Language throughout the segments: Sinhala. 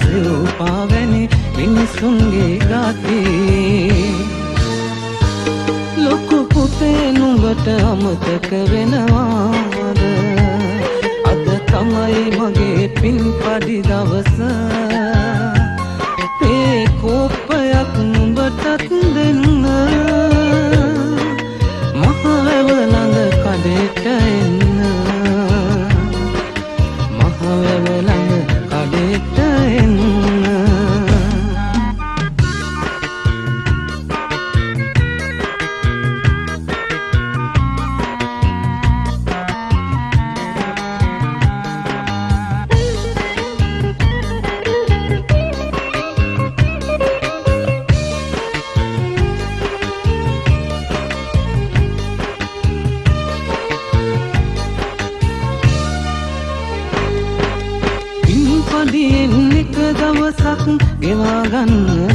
සෙව්පා වැනි මිනිස්සුන්ගේ ගාති. ලොකු පුතේ නුඹට අමතක වෙනවාද? අද තමයි මගේ පින් පඩි දවසා.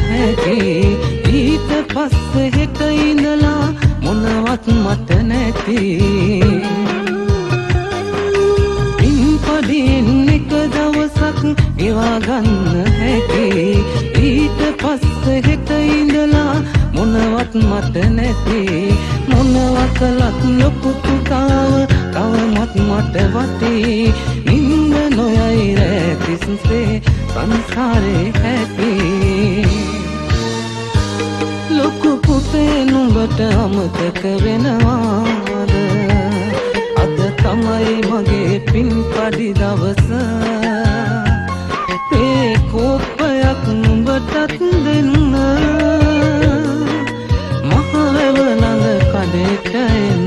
හැකි. ඊට පස්සේ හෙට ඉඳලා මොනවත් මට නැති. පින්පදින් එක දවසක් ගෙවා ගන්න හැකි. ඊට පස්සේ හෙට ඉඳලා මොනවත් මට නැති. මොනවත් කළත් ලොකු පුතාව තවමත් මට වටේ. නින්ද නොයයි රැතිස්සේ සංසාරේ හැපි ලොකු පුතේ නුඹට අමතක වෙනවාද? අද තමයි මගේ පින් පඩි දවස. ඒ කෝප්පයක් නුඹටත් දෙන්න. මහවැව ළඟ කඩේට එන්න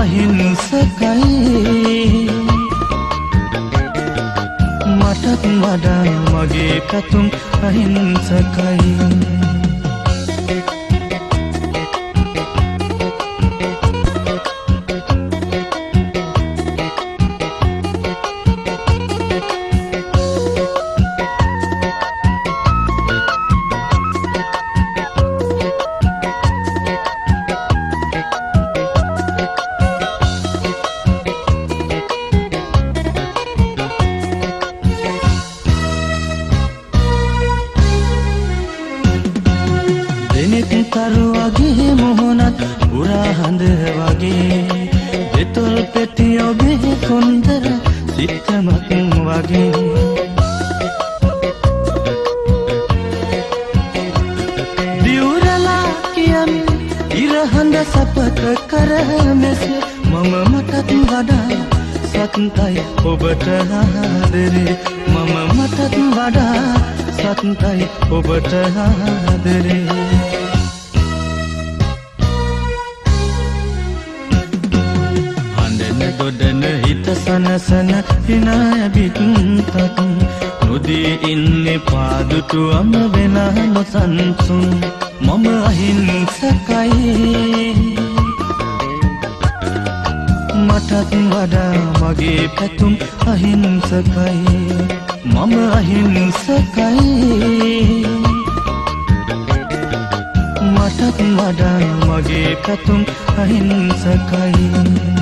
අහිංසකයි. මටත් වඩා මගේ පැතුම් අහිංසකයි. මටත් වඩා සත්තයි ඔබට ආදරේ. මම මටත් වඩා සත්තයි ඔබට ආදරේ. හඬන ගොඩන හිත සනසන හිනායබිත්තත් නොදී ඉන්නේ පාදුටුවම වෙලා නොසන්සුන්. මම අහිංසකයි. මටත් වඩා මගේ පැතුම් අහිංසකයි. මම අහිංසකයි. මටත් වඩා මගේ පැතුම් අහිංසකයි.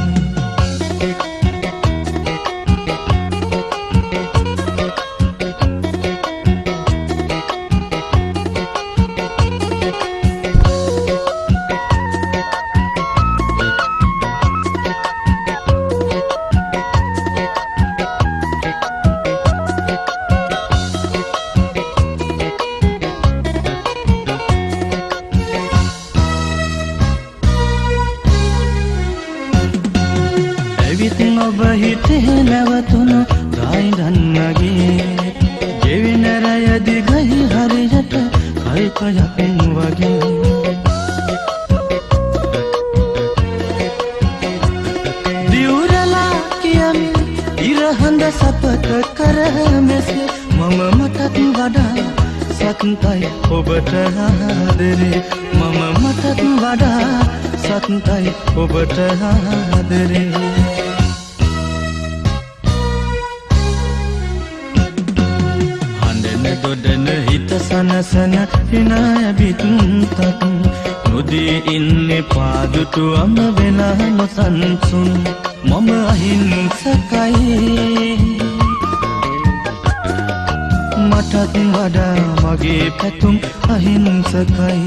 මටත් වඩා මගේ පැතුම් අහිංසකයි.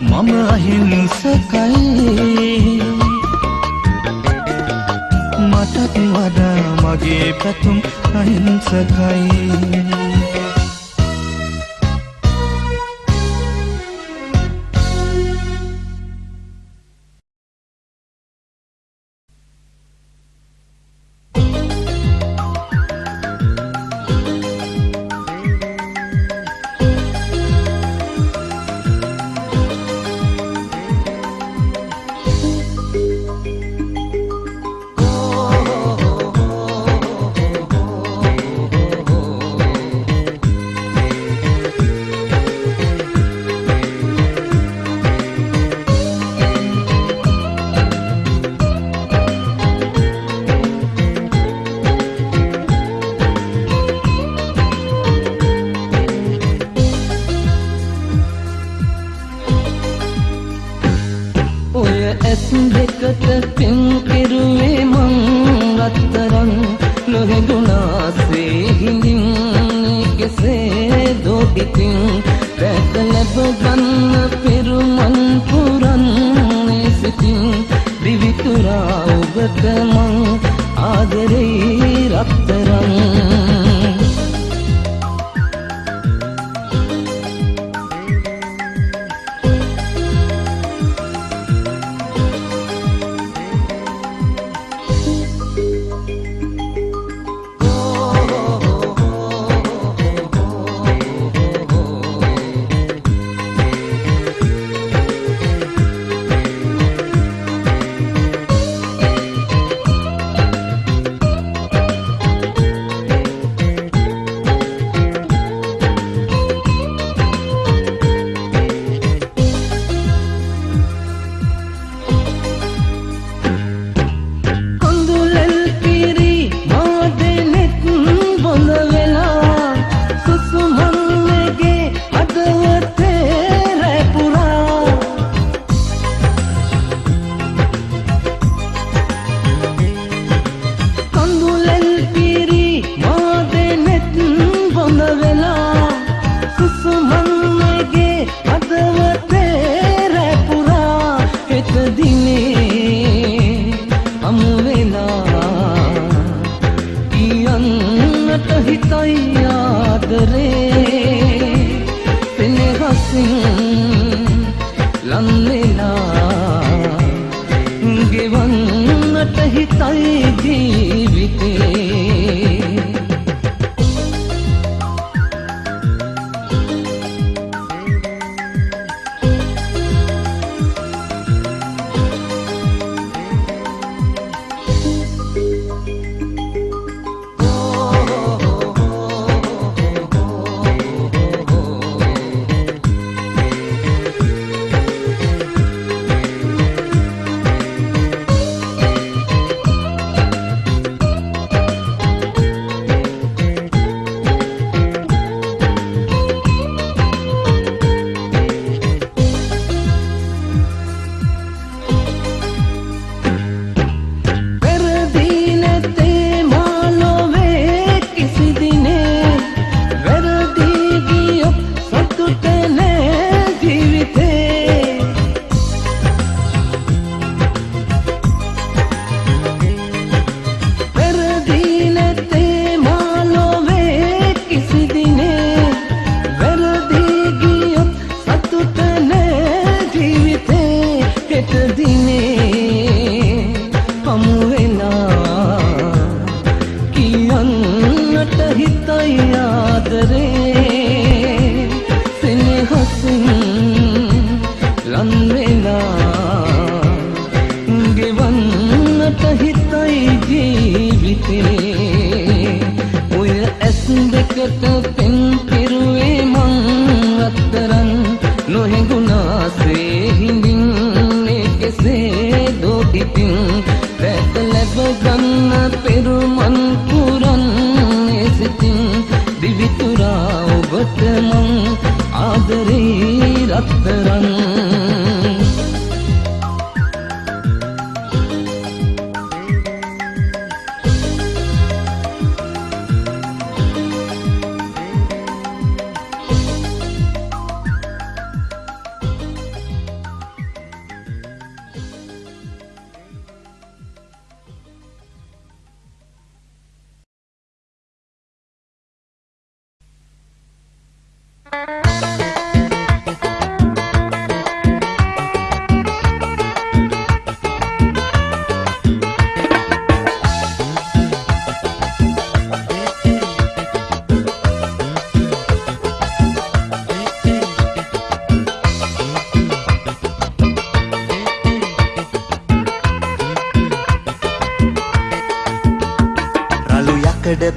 මම අහිංසකයි. මටත් වඩා මගේ පැතුම් අහිංසකයි.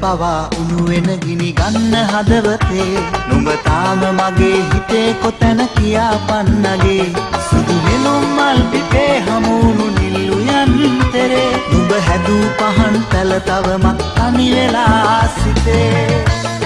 පවා උණු වෙන ගිනි ගන්න හදවතේ. නුඹ තාම මගේ හිතේ කොතැන කියා පන්නගේ. සුදු නෙළුම් මල් පිපේ හමුණු නිල්ලු යන්තරේ නුඹ හැදූ පහන් පැල තවමත් තනි වෙලා සිතේ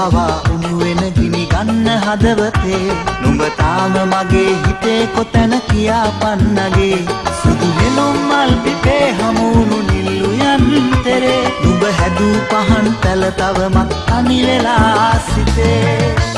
පවා උණු වෙන ගිනි ගන්න හදවතේ. නුඹ තාම මගේ හිතේ කොතැන කියා පන්නගේ. සුදු නෙළුම් මල් පිපේ හමුණු නිල්ලු යන්තරේ. නුඹ හැදූ පහන් පැල තවමත් තනි වෙලා සිතේ.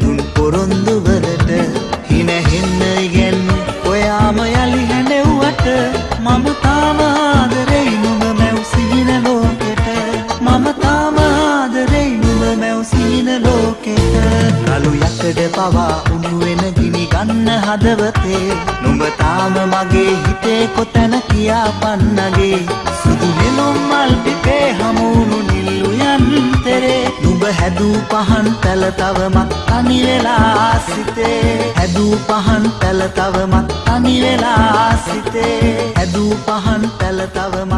දුන් පොරොන්දුවලට හිනහෙන්න ඉගැන්නු ඔයාම යළි හැනෙව්වට මම තාම ආදරෙයි නුඹ මැව් සිහින ලෝකෙට. මම තාම ආදරෙයි නුඹ මැව් සිහින ලෝකෙට. රළු යකඩ පවා උණු වෙන ගිනි ගන්න හදවතේ. නුඹ තාම මගේ හිතේ කොතැන කියා පන්නගේ සුදු නෙළුම් මල් පිපේ හමුණු නිල්ලු යන්තරේ නුඹ හැදූ පහන් පැල තවමත් තනි වෙලා සිතේ. හැදූ පහන් පැල තවමත් තනි වෙලා සිතේ. හැදූ පහන් පැල තවමත්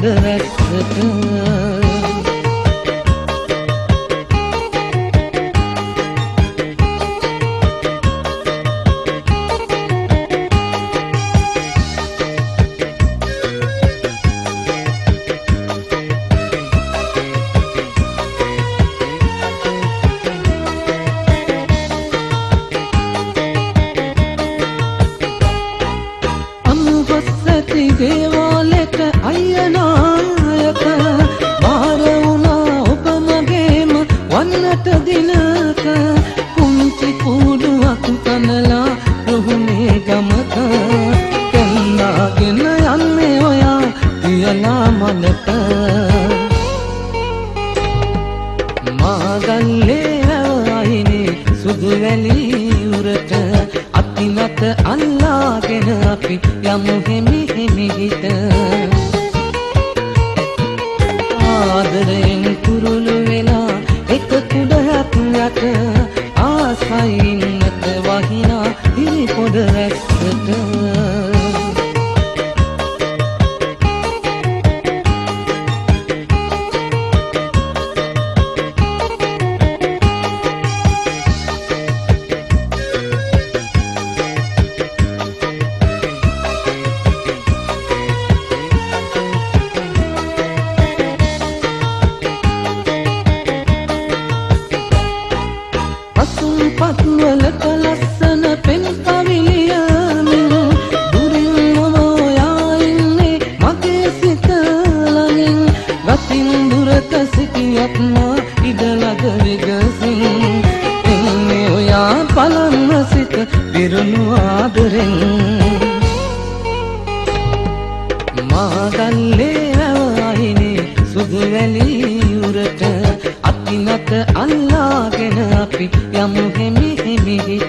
හිරි පොඩ kadere kurulu වැලි යුරට අතිනත අල්ලාගෙන අපි යමු හෙමි හෙමි.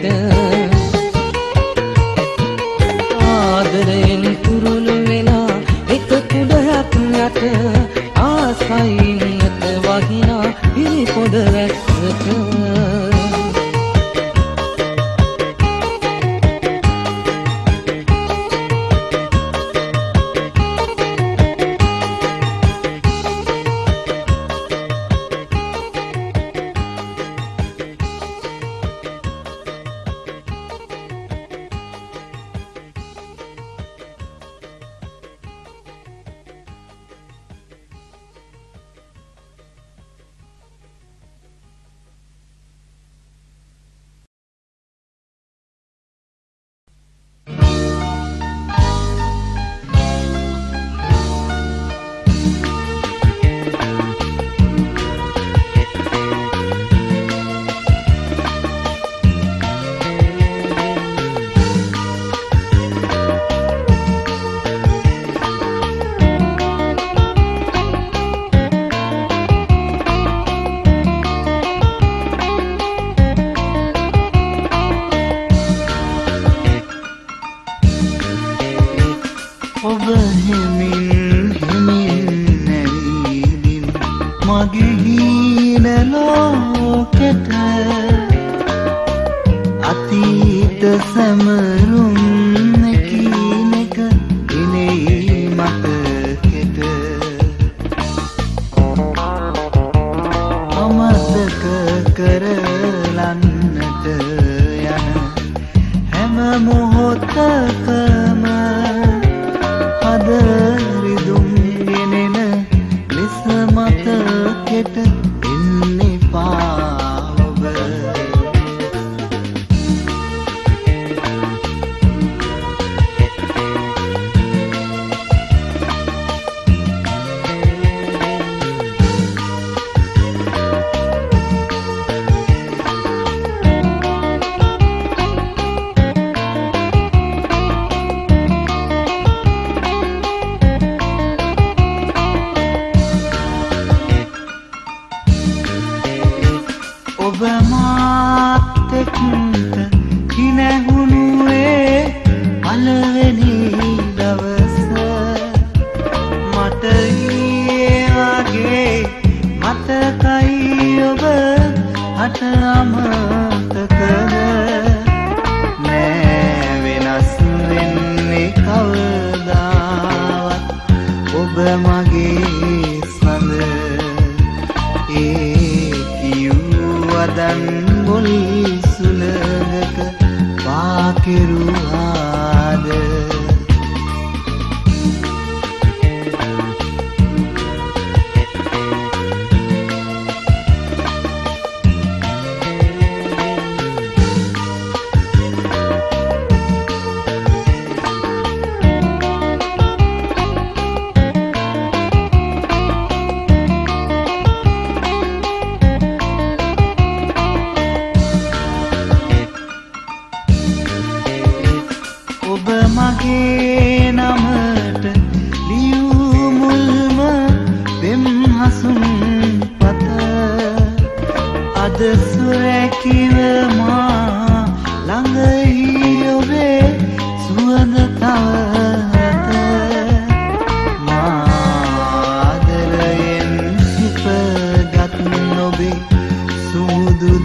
ඒ කිව් අදන් ගොල් සුලගක පාකිරුවා.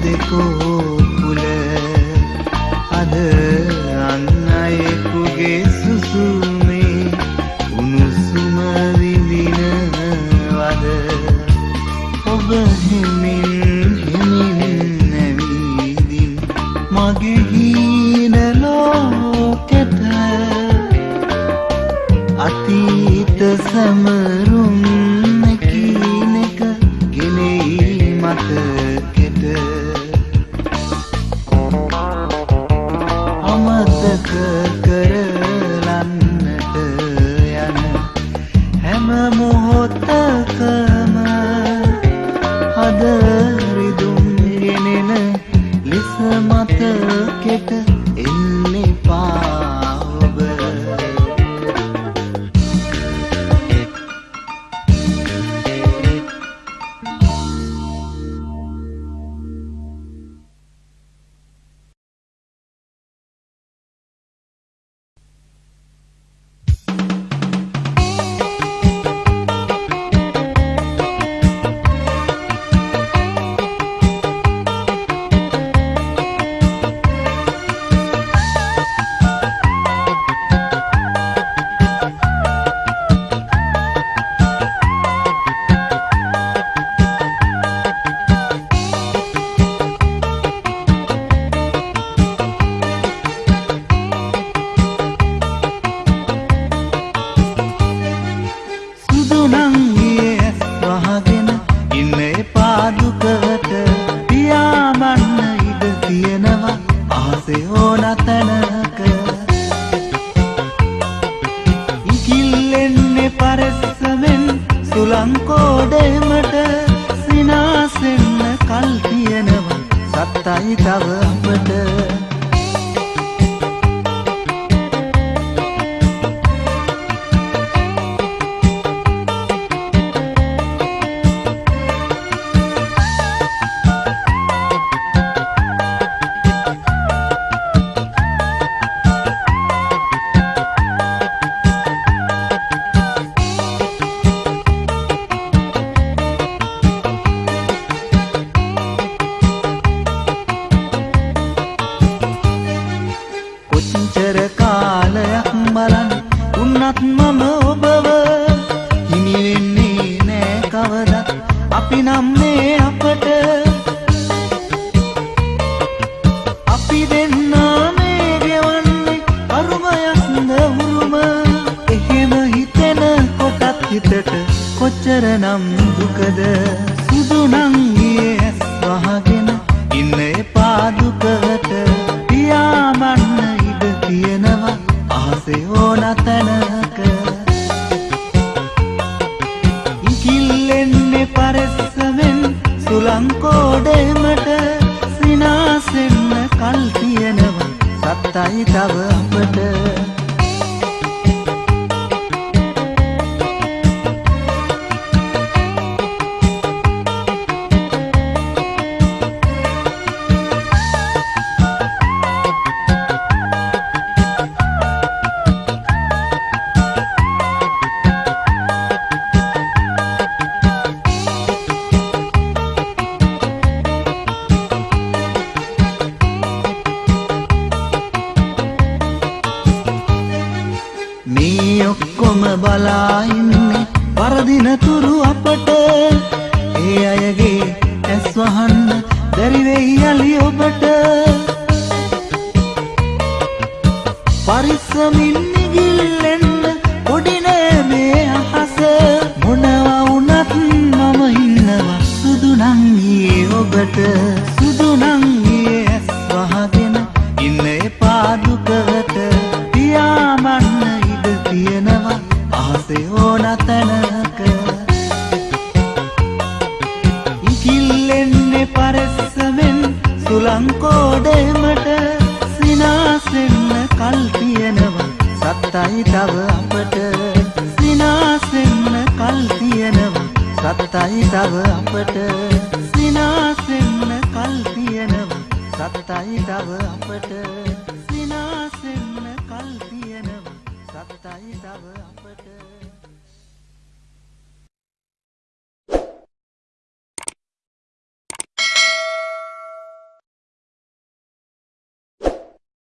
දෙකෝකුල අද අන්න අයෙකුගේ සුසුමේ උණුසුම විඳිනවද? ඔබ හිමින් හිමින් නැවීදින් මගේ හීන ලෝකෙට අතීත සමග තවමට පරිස්සමින් නිගිල්ලෙන්න කොඩින මේ අහස. මොනවා වුණත් මම ඉන්නවා සුදුනං ඒ ඔබට. සුදුනං